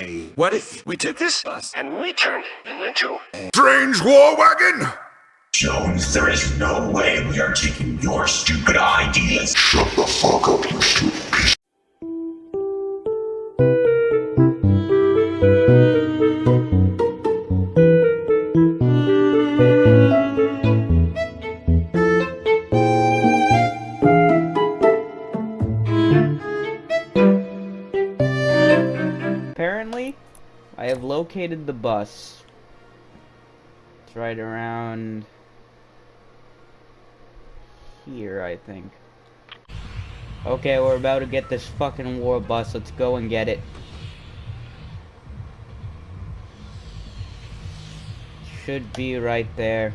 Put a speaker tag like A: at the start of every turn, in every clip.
A: a what if we took this bus and we turned it into a
B: Strange war wagon?
C: Jones, there is no way we are taking your stupid ideas.
B: Shut the fuck up, you stupid
D: Apparently, I have located the bus. It's right around here, I think. Okay, we're about to get this fucking war bus. Let's go and get it. Should be right there.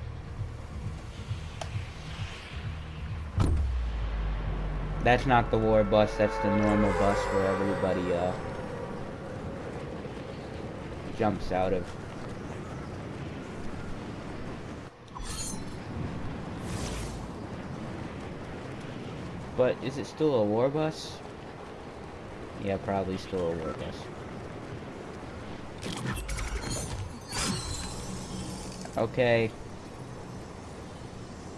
D: That's not the war bus, that's the normal bus for everybody, uh, jumps out of. But is it still a war bus? Yeah, probably still a war bus. Okay.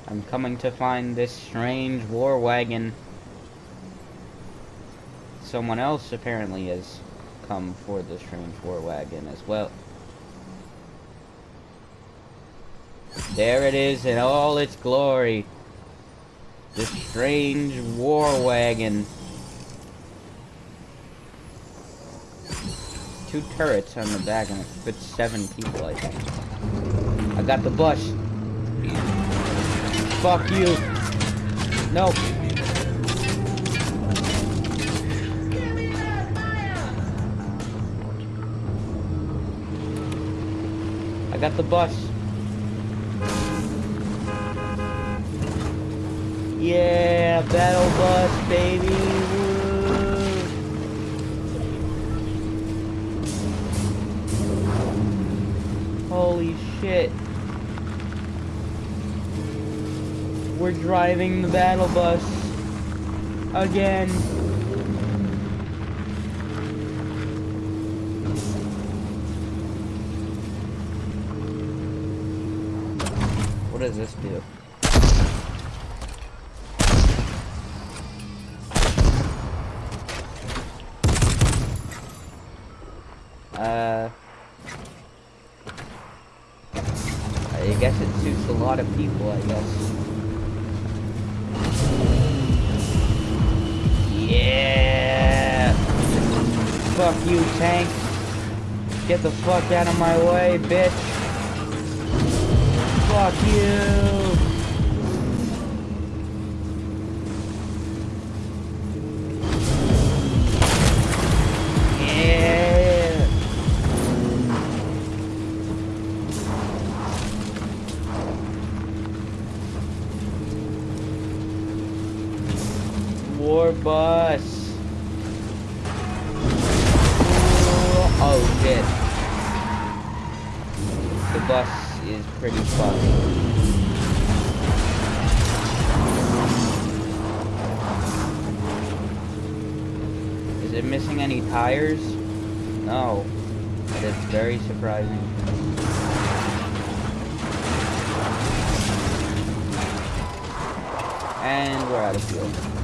D: I'm coming to find this strange war wagon. Someone else apparently has come for the strange war wagon as well. There it is in all its glory. The strange war wagon. Two turrets on the back and it fits seven people, I think. I got the bus. Fuck you. Nope. I got the bus. Yeah, battle bus, baby. Holy shit. We're driving the battle bus. Again. What does this do? Uh, I guess it suits a lot of people, I guess. Yeah! Fuck you, tank! Get the fuck out of my way, bitch! Fuck you! War bus. Oh shit. The bus is pretty fucked. Is it missing any tires? No. But it's very surprising. And we're out of fuel.